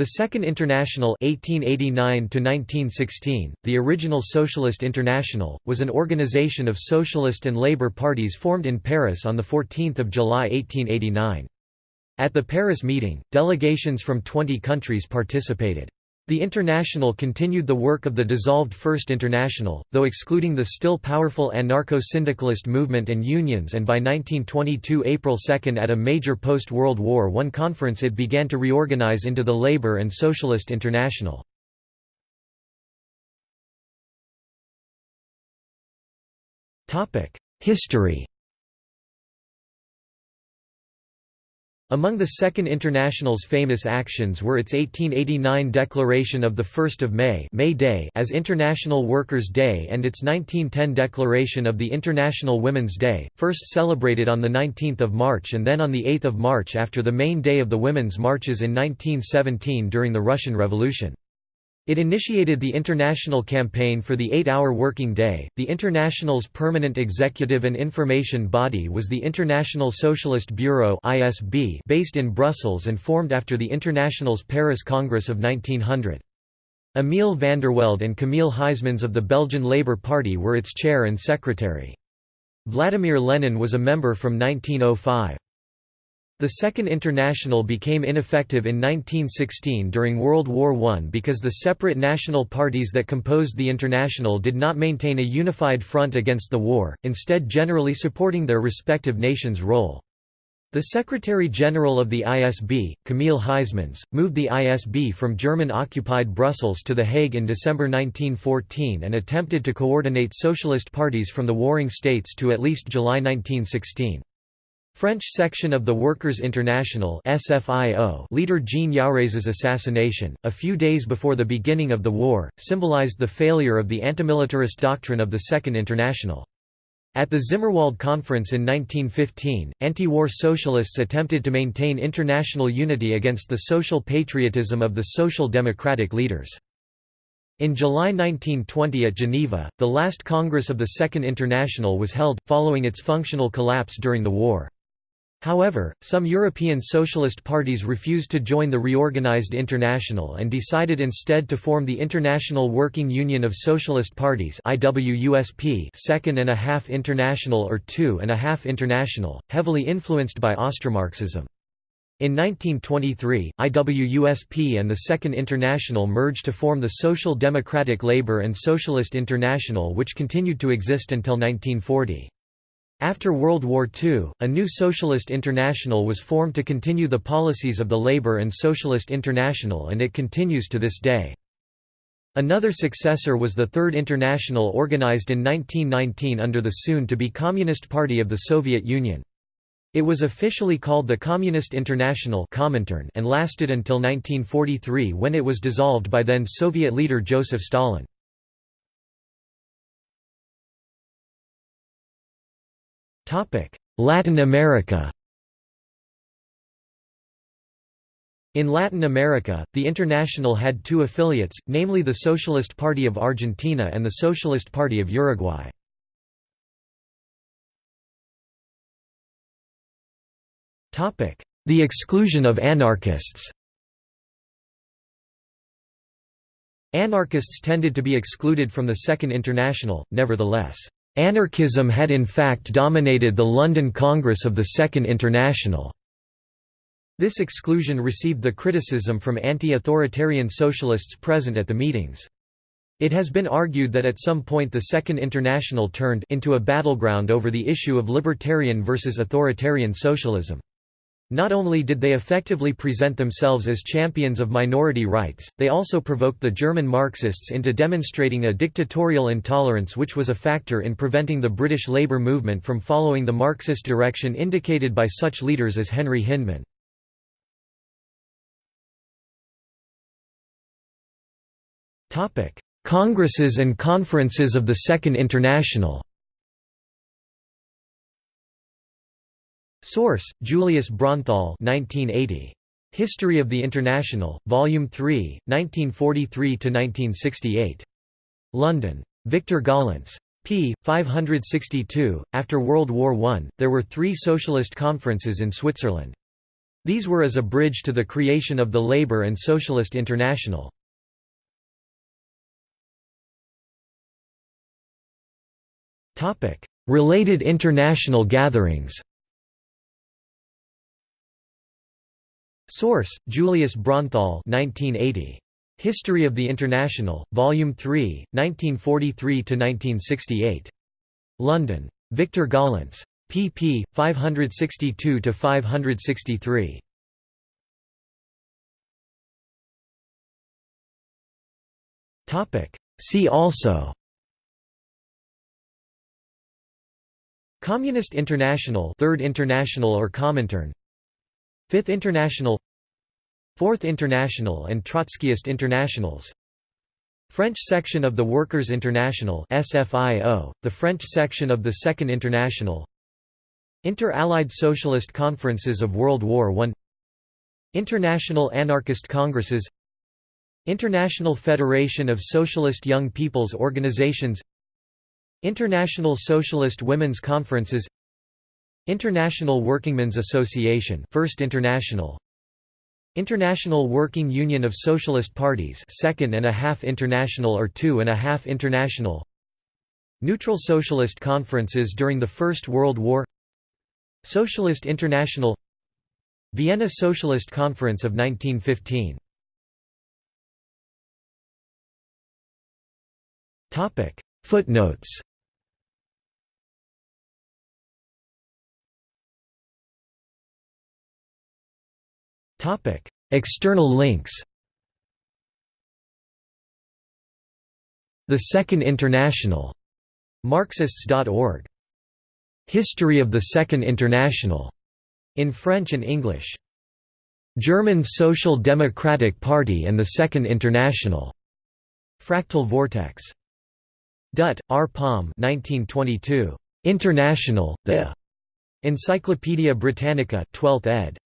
The Second International 1889 the original Socialist International, was an organization of socialist and labor parties formed in Paris on 14 July 1889. At the Paris meeting, delegations from 20 countries participated. The International continued the work of the dissolved First International, though excluding the still powerful anarcho-syndicalist movement and unions and by 1922 April 2 at a major post-World War I conference it began to reorganize into the Labour and Socialist International. History Among the Second International's famous actions were its 1889 declaration of 1 May, May Day as International Workers' Day and its 1910 declaration of the International Women's Day, first celebrated on 19 March and then on 8 March after the main day of the women's marches in 1917 during the Russian Revolution. It initiated the international campaign for the eight-hour working day. The International's permanent executive and information body was the International Socialist Bureau (ISB), based in Brussels and formed after the International's Paris Congress of 1900. Emile Vandervelde and Camille Huysmans of the Belgian Labour Party were its chair and secretary. Vladimir Lenin was a member from 1905. The Second International became ineffective in 1916 during World War I because the separate national parties that composed the International did not maintain a unified front against the war, instead generally supporting their respective nations' role. The Secretary-General of the ISB, Camille Huysmans, moved the ISB from German-occupied Brussels to The Hague in December 1914 and attempted to coordinate socialist parties from the warring states to at least July 1916. French section of the Workers' International leader Jean Jaurès's assassination, a few days before the beginning of the war, symbolized the failure of the antimilitarist doctrine of the Second International. At the Zimmerwald Conference in 1915, anti-war socialists attempted to maintain international unity against the social patriotism of the social democratic leaders. In July 1920 at Geneva, the last Congress of the Second International was held, following its functional collapse during the war. However, some European socialist parties refused to join the reorganized International and decided instead to form the International Working Union of Socialist Parties IWUSP Second and a Half International or Two and a Half International, heavily influenced by Austromarxism. In 1923, IWUSP and the Second International merged to form the Social Democratic Labour and Socialist International which continued to exist until 1940. After World War II, a new Socialist International was formed to continue the policies of the Labour and Socialist International and it continues to this day. Another successor was the Third International organized in 1919 under the soon-to-be Communist Party of the Soviet Union. It was officially called the Communist International and lasted until 1943 when it was dissolved by then Soviet leader Joseph Stalin. Latin America In Latin America, the International had two affiliates, namely the Socialist Party of Argentina and the Socialist Party of Uruguay. The exclusion of anarchists Anarchists tended to be excluded from the Second International, nevertheless. Anarchism had in fact dominated the London Congress of the Second International. This exclusion received the criticism from anti-authoritarian socialists present at the meetings. It has been argued that at some point the Second International turned into a battleground over the issue of libertarian versus authoritarian socialism. Not only did they effectively present themselves as champions of minority rights, they also provoked the German Marxists into demonstrating a dictatorial intolerance which was a factor in preventing the British labour movement from following the Marxist direction indicated by such leaders as Henry Hyndman. Congresses and conferences of the Second International Source: Julius Braunthal 1980. History of the International, Volume 3, 1943 to 1968. London. Victor Gollancz. p. 562. After World War I, there were three socialist conferences in Switzerland. These were as a bridge to the creation of the Labour and Socialist International. Related international gatherings Source: Julius Braunthal 1980. History of the International, Volume 3, 1943 to 1968. London. Victor Gollancz. pp. 562 to 563. Topic: See also Communist International Third International or Comintern Fifth International Fourth International and Trotskyist Internationals. French section of the Workers' International SFIO, the French section of the Second International. Inter-Allied Socialist Conferences of World War I. International Anarchist Congresses. International Federation of Socialist Young People's Organizations. International Socialist Women's Conferences International Workingmen's Association First International. International Working Union of Socialist Parties Second and a Half International or Two and a Half International. Neutral Socialist Conferences during the First World War. Socialist International. Vienna Socialist Conference of 1915 Footnotes Topic: External links. The Second International. Marxists.org. History of the Second International. In French and English. German Social Democratic Party and the Second International. Fractal Vortex. Dutt, R. Palme 1922. International, The. Encyclopædia Britannica 12th ed.